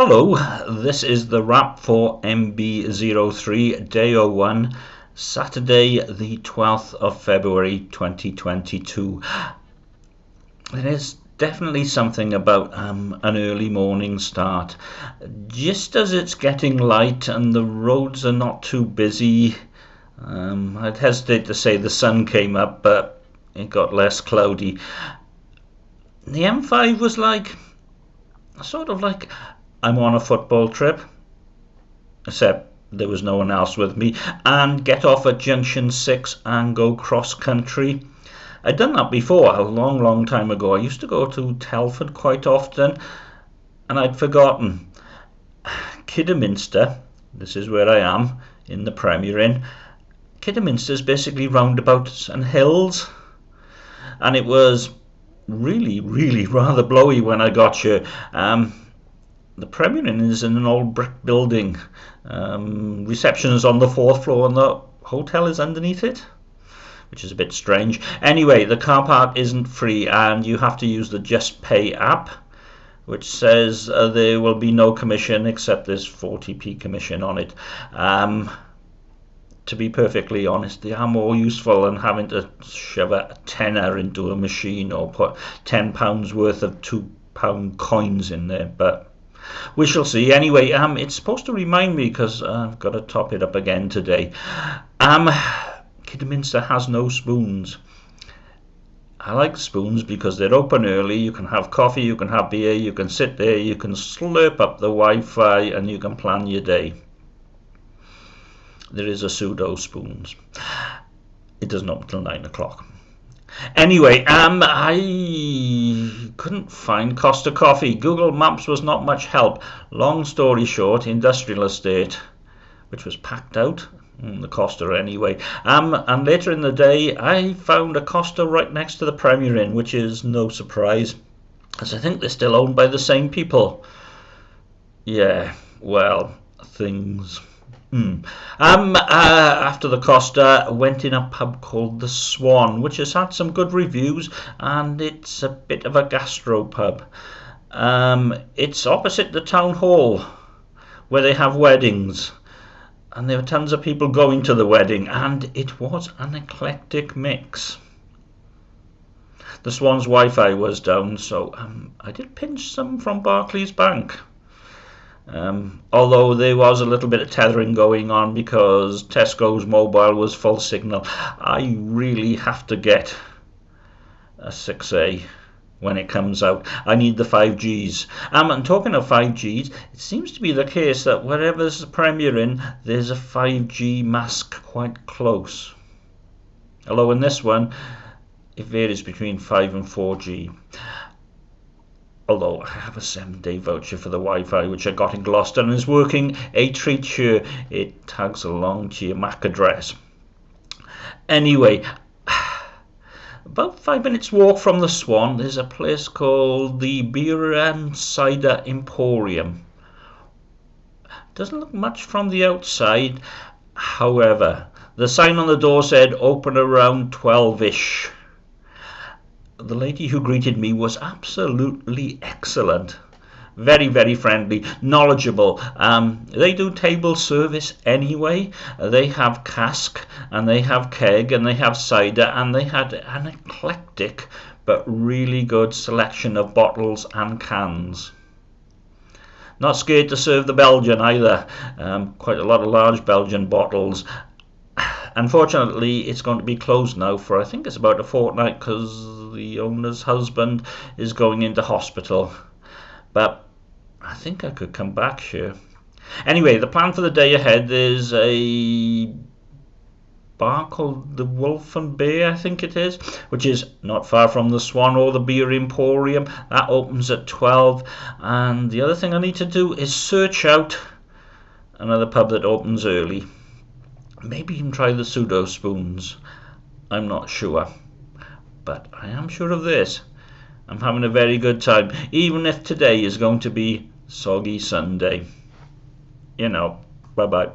Hello, this is the wrap for MB03 Day 01, Saturday the 12th of February 2022. There is definitely something about um, an early morning start. Just as it's getting light and the roads are not too busy, um, I'd hesitate to say the sun came up, but it got less cloudy. The M5 was like, sort of like I'm on a football trip, except there was no one else with me, and get off at Junction 6 and go cross country. I'd done that before, a long, long time ago. I used to go to Telford quite often, and I'd forgotten. Kidderminster, this is where I am, in the Premier Inn. Kidderminster is basically roundabouts and hills, and it was really, really rather blowy when I got here. Um, the Premier Inn is in an old brick building. Um, reception is on the fourth floor and the hotel is underneath it, which is a bit strange. Anyway, the car park isn't free and you have to use the Just Pay app, which says uh, there will be no commission except there's 40p commission on it. Um, to be perfectly honest, they are more useful than having to shove a tenner into a machine or put £10 worth of £2 coins in there. But we shall see. Anyway, um, it's supposed to remind me because I've got to top it up again today. Um, Kidderminster has no spoons. I like spoons because they're open early. You can have coffee, you can have beer, you can sit there, you can slurp up the Wi-Fi, and you can plan your day. There is a pseudo spoons. It doesn't open till nine o'clock. Anyway, um, I couldn't find Costa Coffee. Google Maps was not much help. Long story short, industrial estate, which was packed out. Mm, the Costa anyway. Um, and later in the day, I found a Costa right next to the Premier Inn, which is no surprise, as I think they're still owned by the same people. Yeah, well, things. Mm. Um, uh, after the Costa, went in a pub called the Swan, which has had some good reviews, and it's a bit of a gastro pub. Um, it's opposite the town hall, where they have weddings, and there were tons of people going to the wedding, and it was an eclectic mix. The Swan's Wi-Fi was down, so um, I did pinch some from Barclays Bank. Um, although there was a little bit of tethering going on because Tesco's mobile was full signal. I really have to get a 6A when it comes out. I need the 5Gs. Um, and talking of 5Gs, it seems to be the case that wherever there's a Premier Inn, there's a 5G mask quite close. Although in this one, it varies between 5 and 4G although I have a seven day voucher for the Wi-Fi which I got in Gloucester and is working a treat it tags along to your MAC address. Anyway, about five minutes walk from the Swan there's a place called the Beer and Cider Emporium. Doesn't look much from the outside, however, the sign on the door said open around 12ish the lady who greeted me was absolutely excellent. Very, very friendly, knowledgeable. Um, they do table service anyway. They have cask and they have keg and they have cider and they had an eclectic but really good selection of bottles and cans. Not scared to serve the Belgian either. Um, quite a lot of large Belgian bottles Unfortunately, it's going to be closed now for I think it's about a fortnight because the owner's husband is going into hospital. But I think I could come back here. Anyway, the plan for the day ahead is a bar called the Wolf and Bear, I think it is, which is not far from the Swan or the Beer Emporium. That opens at 12. And the other thing I need to do is search out another pub that opens early. Maybe can try the pseudo spoons. I'm not sure. But I am sure of this. I'm having a very good time, even if today is going to be soggy Sunday. You know, bye bye.